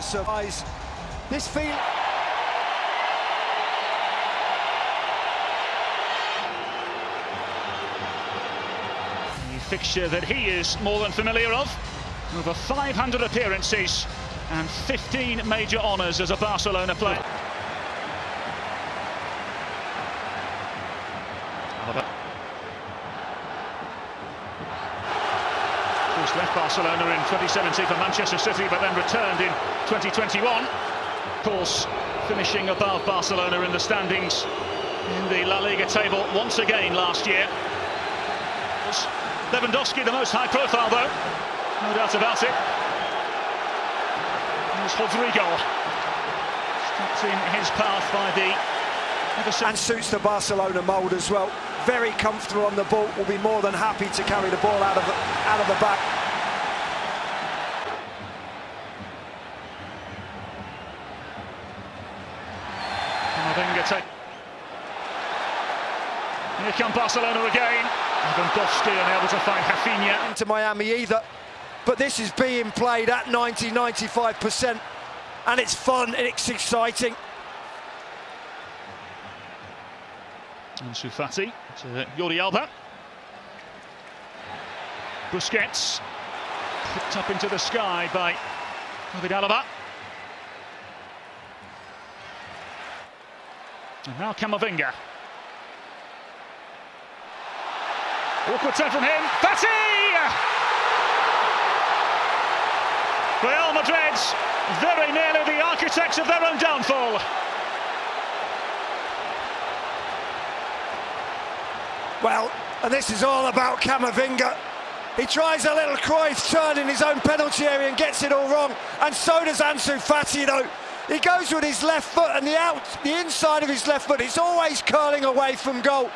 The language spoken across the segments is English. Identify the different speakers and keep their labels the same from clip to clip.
Speaker 1: Surprise. This feel.
Speaker 2: The fixture that he is more than familiar of. Over 500 appearances and 15 major honours as a Barcelona player. Alaba. Of course, left Barcelona in 2017 for Manchester City, but then returned in 2021. Of course, finishing above Barcelona in the standings in the La Liga table once again last year. Lewandowski the most high profile though, no doubt about it. Here's Rodrygo, stopped in his path by the
Speaker 1: and suits the Barcelona mould as well. Very comfortable on the ball, will be more than happy to carry the ball out of the, out of the back.
Speaker 2: Take. Here come Barcelona again. Lewandowski unable to find Rafinha.
Speaker 1: Into Miami either, but this is being played at 90, 95%, and it's fun and it's exciting.
Speaker 2: Ansu Fati to Jordi Alba. Busquets picked up into the sky by David Alaba. And now Camavinga. Awkward turn from him. Fati! Real Madrid very nearly the architects of their own downfall.
Speaker 1: Well, and this is all about Camavinga. He tries a little Cruyff turn in his own penalty area and gets it all wrong. And so does Ansu Fati, though. He goes with his left foot and the out, the inside of his left foot, it's always curling away from goal.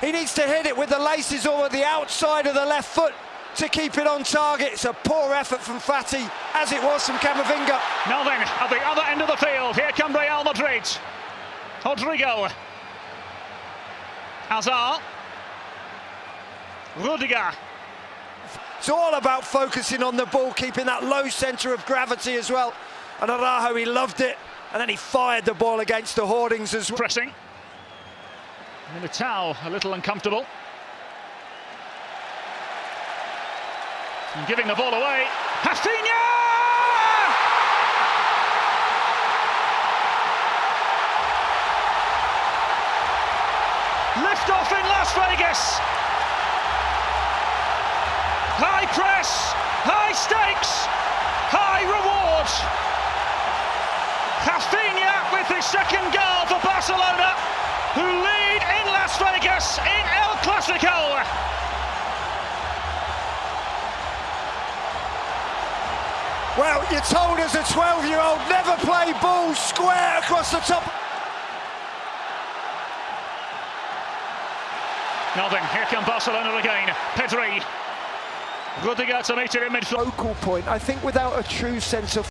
Speaker 1: He needs to hit it with the laces over the outside of the left foot to keep it on target. It's a poor effort from Fati, as it was from Camavinga.
Speaker 2: Now then, at the other end of the field, here come Real Madrid. Rodrygo Hazard. Rudiger.
Speaker 1: It's all about focusing on the ball, keeping that low centre of gravity as well. And Araujo, he loved it. And then he fired the ball against the hoardings as well.
Speaker 2: Pressing. Militao a little uncomfortable. And giving the ball away. Rafinha! Lift off in Las Vegas. High press, high stakes, high reward. Rafinha with his second goal for Barcelona, who lead in Las Vegas in El Clasico.
Speaker 1: Well, you told us a 12-year-old never play balls square across the top.
Speaker 2: Now then, here come Barcelona again. Pedri. Rudiger to meet it in midfield.
Speaker 1: Focal point, I think without a true sense of